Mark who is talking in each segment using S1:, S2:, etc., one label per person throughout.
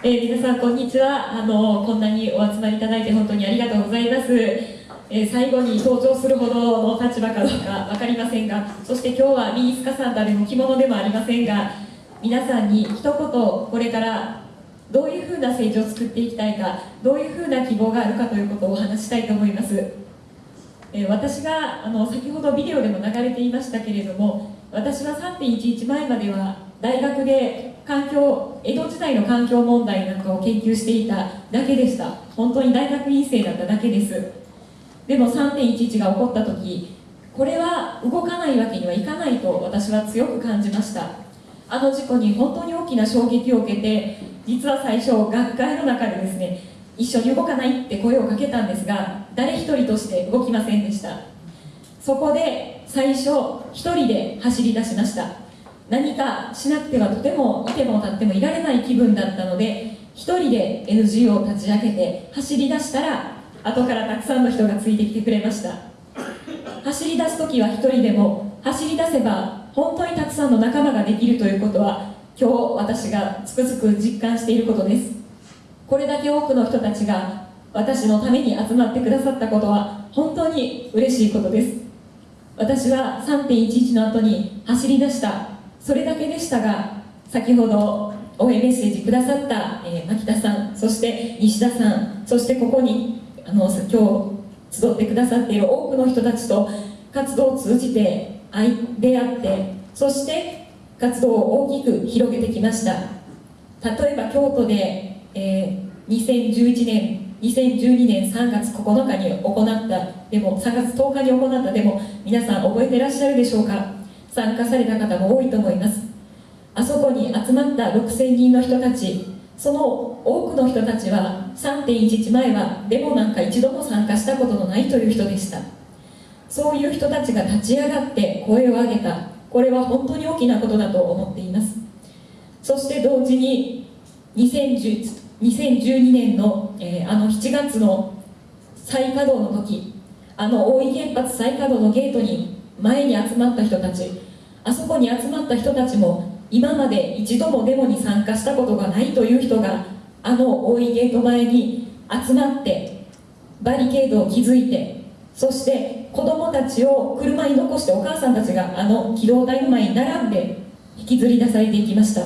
S1: えー、皆さんこんにちは。あのこんなにお集まりいただいて本当にありがとうございます、えー、最後に登場するほどの立場かどうか分かりませんがそして今日はミニスカサンダでも着物でもありませんが皆さんに一言これからどういうふうな政治を作っていきたいかどういうふうな希望があるかということをお話したいと思います、えー、私があの先ほどビデオでも流れていましたけれども私は3.11前までは大学で環境江戸時代の環境問題なんかを研究していただけでした。本当に大学院生だっただけです。でも3.11が起こった時これは動かないわけにはいかないと私は強く感じました。あの事故に本当に大きな衝撃を受けて実は最初学会の中でですね一緒に動かないって声をかけたんですが誰一人として動きませんでした。そこで最初一人で走り出しました。何かしなくてはとてもいても立ってもいられない気分だったので一人で NGO を立ち上げて走り出したら後からたくさんの人がついてきてくれました。走り出す時は一人でも走り出せば本当にたくさんの仲間ができるということは今日私がつくづく実感していることです。これだけ多くの人たちが私のために集まってくださったことは本当に嬉しいことです。私は3.11の後に走り出したそれだけでしたが先ほど応援メッセージくださった、えー、牧田さんそして西田さんそしてここにあの今日集ってくださっている多くの人たちと活動を通じて出会ってそして活動を大きく広げてきました。例えば京都で、えー、2011年2012年3月9日に行ったでも3月10日に行ったでも皆さん覚えてらっしゃるでしょうか？参加された方も多いと思います。あそこに集まった6000人の人たちその多くの人たちは3.11前はデモなんか一度も参加したことのないという人でした。そういう人たちが立ち上がって声を上げた。これは本当に大きなことだと思っています。そして同時に2010 2012年の、えー、あの7月の再稼働の時あの大井原発再稼働のゲートに前に集まった人たちあそこに集まった人たちも今まで一度もデモに参加したことがないという人があの大井ゲート前に集まってバリケードを築いてそして子供たちを車に残してお母さんたちがあの機動隊の前に並んで引きずり出されていきました。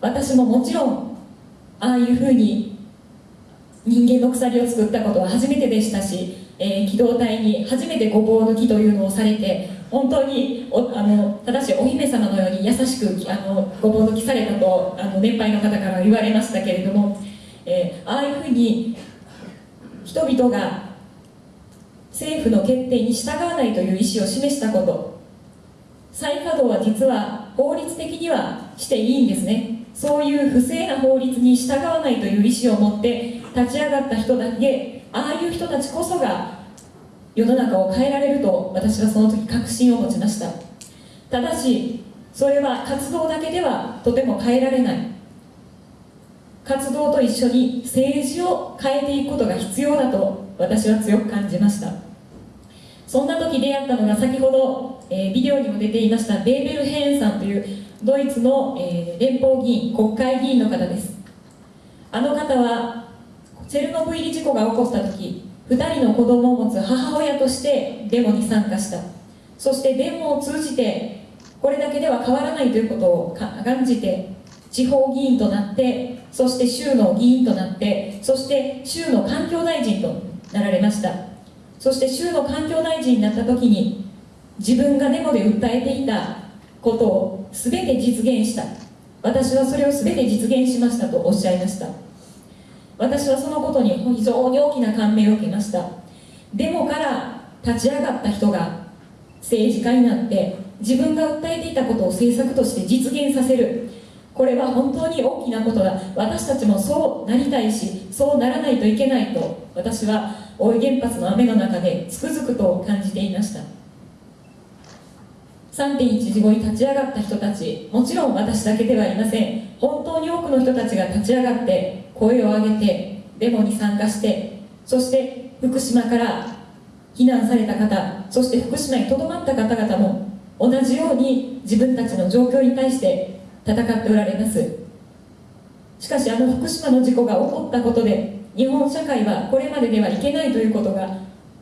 S1: 私ももちろんああいうふうに人間の鎖を作ったことは初めてでしたし、えー、機動隊に初めてごぼう抜きというのをされて本当にあのただしお姫様のように優しくあのごぼう抜きされたとあの年配の方から言われましたけれども、えー、ああいうふうに人々が政府の決定に従わないという意思を示したこと再稼働は実は法律的にはしていいんですね。そういう不正な法律に従わないという意思を持って立ち上がった人だけああいう人たちこそが世の中を変えられると私はその時確信を持ちました。ただしそれは活動だけではとても変えられない。活動と一緒に政治を変えていくことが必要だと私は強く感じました。そんな時出会ったのが先ほど、えー、ビデオにも出ていましたベーベル・ヘーンさんというドイツの、えー、連邦議員国会議員の方です。あの方はチェルノブイリ事故が起こった時2人の子供を持つ母親としてデモに参加した。そしてデモを通じてこれだけでは変わらないということを感じて地方議員となってそして州の議員となってそして州の環境大臣となられました。そして州の環境大臣になった時に自分がデモで訴えていたことを全て実現した。私はそれを全て実現しましたとおっしゃいました。私はそのことに非常に大きな感銘を受けました。デモから立ち上がった人が政治家になって自分が訴えていたことを政策として実現させる。これは本当に大きなことだ。私たちもそうなりたいしそうならないといけないと私は大井原発の雨の中でつくづくと感じていました。3.11後に立ち上がった人たち。もちろん私だけではありません。本当に多くの人たちが立ち上がって声を上げてデモに参加してそして福島から避難された方そして福島にとどまった方々も同じように自分たちの状況に対して戦っておられます。しかしあの福島の事故が起こったことで日本社会はこれまでではいけないということが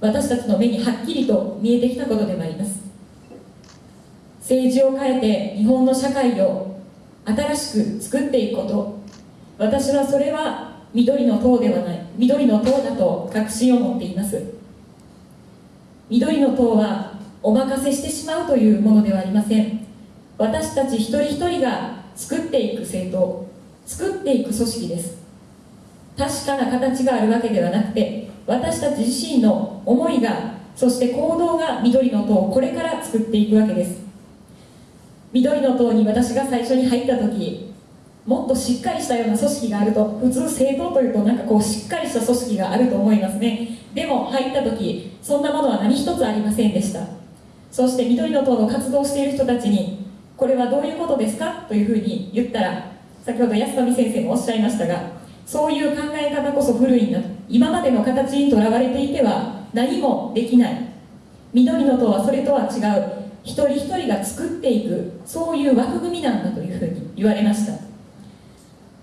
S1: 私たちの目にはっきりと見えてきたことでもあります。政治を変えて日本の社会を新しく作っていくこと。私はそれは緑の党ではない。緑の党だと確信を持っています。緑の党はお任せしてしまうというものではありません。私たち一人一人が作っていく政党作っていく組織です。確かな形があるわけではなくて私たち自身の思いがそして行動が緑の党をこれから作っていくわけです。緑の党に私が最初に入った時もっとしっかりしたような組織があると普通政党というとなんかこうしっかりした組織があると思いますね。でも入った時そんなものは何一つありませんでした。そして緑の党の活動している人たちにこれはどういうことですかというふうに言ったら先ほど安富先生もおっしゃいましたがそういう考え方こそ古いんだと。今までの形にとらわれていては何もできない。緑の党はそれとは違う。一人一人が作っていくそういう枠組みなんだというふうに言われました。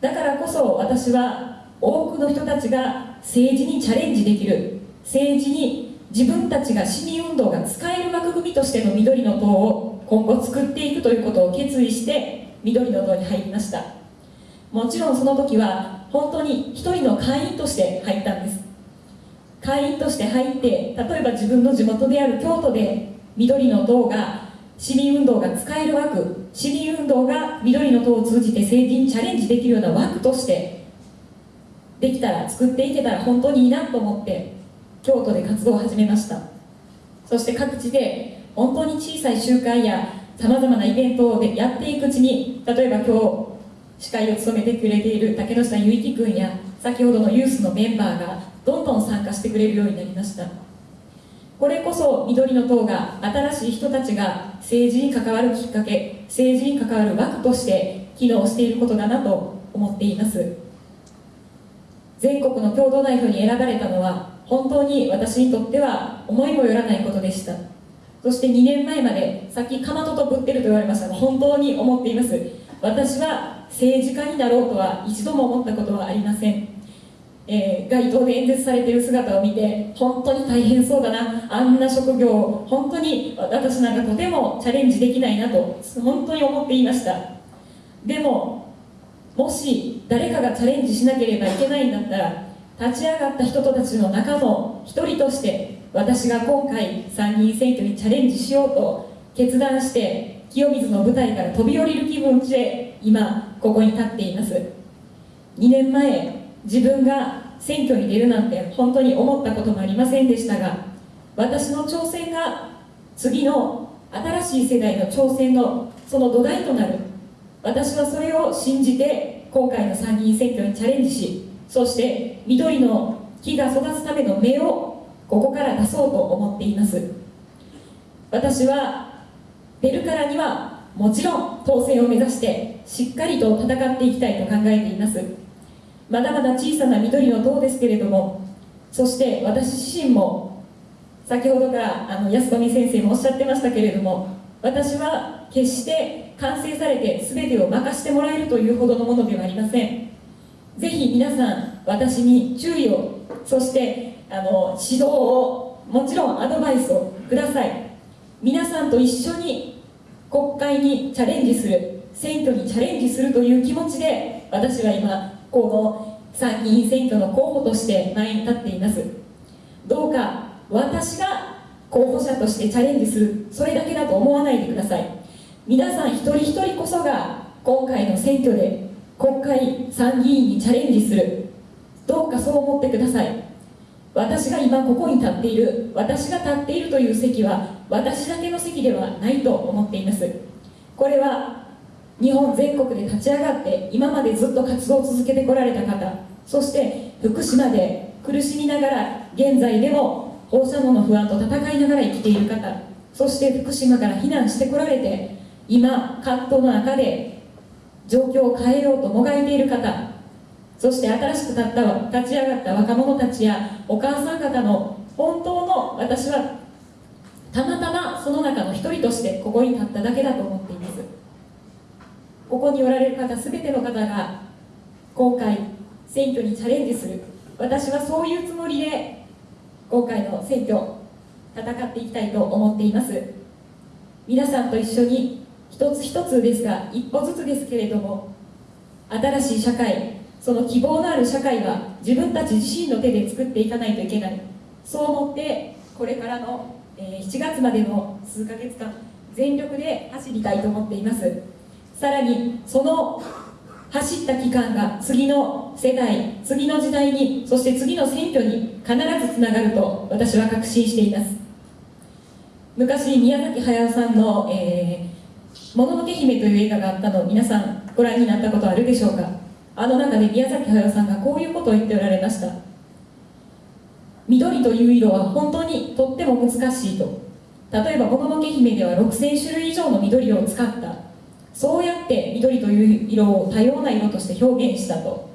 S1: だからこそ私は多くの人たちが政治にチャレンジできる政治に自分たちが市民運動が使える枠組みとしての緑の党を今後作っていくということを決意して緑の党に入りました。もちろんその時は本当に一人の会員として入ったんです。会員として入って例えば自分の地元である京都で緑の党が市民運動が使える枠。市民運動が緑の党を通じて政治にチャレンジできるような枠としてできたら作っていけたら本当にいいなと思って京都で活動を始めました。そして各地で本当に小さい集会やさまざまなイベントでやっていくうちに例えば今日司会を務めてくれている竹野下ゆいき君や先ほどのユースのメンバーがどんどん参加してくれるようになりました。これこそ緑の党が新しい人たちが政治に関わるきっかけ政治に関わる枠として機能していることだなと思っています。全国の共同代表に選ばれたのは本当に私にとっては思いもよらないことでした。そして2年前までさっきかまどとぶってると言われましたが本当に思っています。私は政治家になろうとは一度も思ったことはありません、えー、街頭で演説されている姿を見て本当に大変そうだな。あんな職業を本当に私なんかとてもチャレンジできないなと本当に思っていました。でももし誰かがチャレンジしなければいけないんだったら立ち上がった人たちの中の一人として私が今回参議院選挙にチャレンジしようと決断して清水の舞台から飛び降りる気分で今ここに立っています。2年前自分が選挙に出るなんて本当に思ったこともありませんでしたが私の挑戦が次の新しい世代の挑戦のその土台となる。私はそれを信じて今回の参議院選挙にチャレンジしそして緑の木が育つための芽をここから出そうと思っています。私は出るからにはもちろん当選を目指してしっかりと戦っていきたいと考えています。まだまだ小さな緑の塔ですけれどもそして私自身も先ほどからあの安富先生もおっしゃってましたけれども私は決して完成されて全てを任してもらえるというほどのものではありません。ぜひ皆さん私に注意をそしてあの指導をもちろんアドバイスをください。皆さんと一緒に国会にチャレンジする選挙にチャレンジするという気持ちで私は今この参議院選挙の候補として前に立っています。どうか私が候補者としてチャレンジするそれだけだと思わないでください。皆さん一人一人こそが今回の選挙で国会参議院にチャレンジする。どうかそう思ってください。私が今ここに立っている私が立っているという席は私だけの席ではないと思っています。これは日本全国で立ち上がって今までずっと活動を続けてこられた方そして福島で苦しみながら現在でも放射能の不安と戦いながら生きている方そして福島から避難してこられて今葛藤の中で状況を変えようともがいている方そして新しく立った立ち上がった若者たちやお母さん方の本当の私はたまたまその中の一人としてここに立っただけだと思っています。ここにおられる方全ての方が今回選挙にチャレンジする。私はそういうつもりで今回の選挙戦っていきたいと思っています。皆さんと一緒に一つ一つですが一歩ずつですけれども新しい社会その希望のある社会は自分たち自身の手で作っていかないといけない。そう思ってこれからの、7月までの数ヶ月間全力で走りたいと思っています。さらにその走った期間が次の世代次の時代にそして次の選挙に必ずつながると私は確信しています。昔宮崎駿さんの、えー「もののけ姫」という映画があったの皆さんご覧になったことあるでしょうか？あの中で宮崎駿さんがこういうことを言っておられました。緑という色は本当にとっても難しいと。例えば「もののけ姫」では6000種類以上の緑を使った。そうやって緑という色を多様な色として表現したと。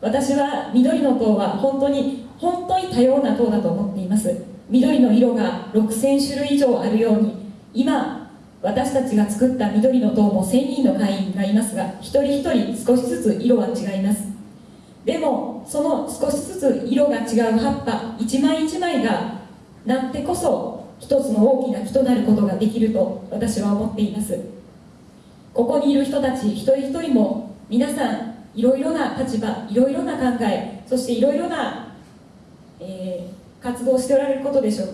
S1: 私は緑の塔は本当に本当に多様な塔だと思っています。緑の色が6000種類以上あるように今私たちが作った緑の塔も1000人の会員がいますが一人一人少しずつ色は違います。でもその少しずつ色が違う葉っぱ一枚一枚がなってこそ一つの大きな木となることができると私は思っています。ここにいる人たち一人一人も皆さんいろいろな立場いろいろな考えそしていろいろな、えー、活動をしておられることでしょう。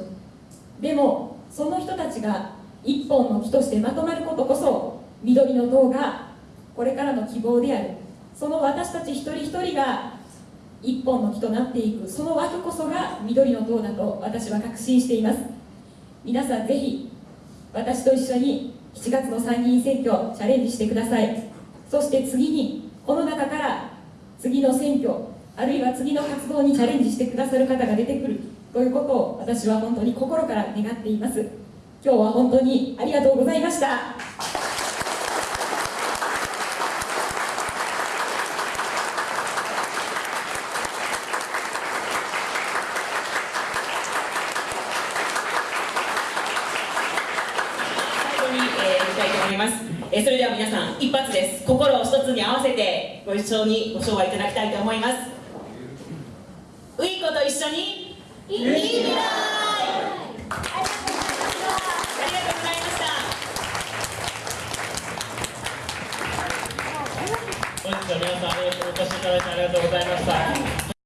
S1: でもその人たちが一本の木としてまとまることこそ緑の塔がこれからの希望である。その私たち一人一人が一本の木となっていく。その枠こそが緑の塔だと私は確信しています。皆さんぜひ私と一緒に7月の参議院選挙チャレンジしてください。そして次にこの中から次の選挙あるいは次の活動にチャレンジしてくださる方が出てくるということを私は本当に心から願っています。今日は本当にありがとうございました。ます。
S2: えそれでは皆さん一発です。心を一つに合わせてご一緒にご唱和いただきたいと思います。ウイコと一緒にいい未来ありがとうございました。
S3: 本日は皆さんお越しいただいてありがとうございます